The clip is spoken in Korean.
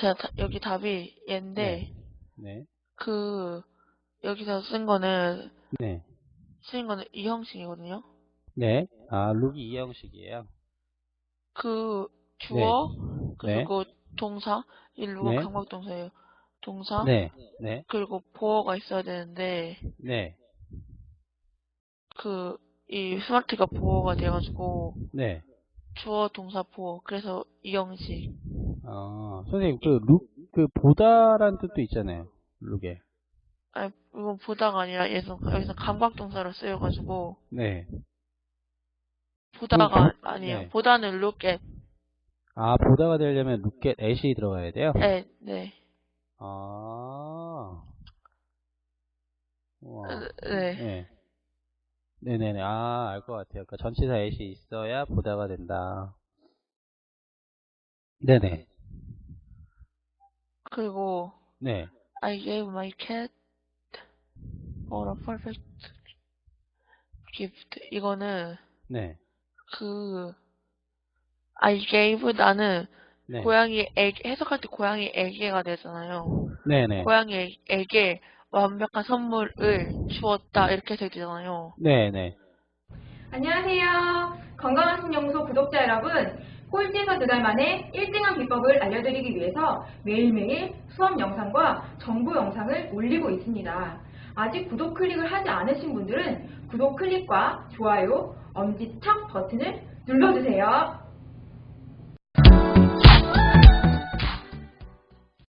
자, 다- 여기 답이 얘인데, 네. 그, 여기서 쓴 거는, 네. 쓰인 거는 이 형식이거든요. 네. 아, 룩이 이 형식이에요. 그, 주어, 네. 그리고 동사, 이 룩은 네. 강박동사예요. 동사, 네. 네. 그리고 보어가 있어야 되는데, 네. 그, 이 스마트가 보어가 돼가지고, 네. 주어, 동사, 보어. 그래서 이 형식. 어, 선생님, 그 룩, 그 보다란 뜻도 있잖아요. 룩에. 아니, 이건 보다가 아니라, 여기서, 여기서 감각동사로 쓰여가지고, 네. 보다가 보- 아니에요. 네. 보다는 at, 아, 보다가 되려면 at at이 들어가야 돼요? at, 네. 아. 우와. 네. 네. 네네네. 아, 알 것 같아요. 그러니까 전치사 at이 있어야 보다가 된다. 네네. 그리고, 네. I gave my cat all a perfect gift. 이거는, 네. 그, I gave 나는 네. 고양이 에게, 해석할 때 고양이 에게가 되잖아요. 네네. 고양이 에게 완벽한 선물을 주었다. 이렇게 되잖아요. 네네. 안녕하세요. 건강한 신영소 구독자 여러분. 꼴찌에서 두 달 만에 1등한 비법을 알려드리기 위해서 매일매일 수업 영상과 정보 영상을 올리고 있습니다. 아직 구독 클릭을 하지 않으신 분들은 구독 클릭과 좋아요, 엄지척 버튼을 눌러주세요.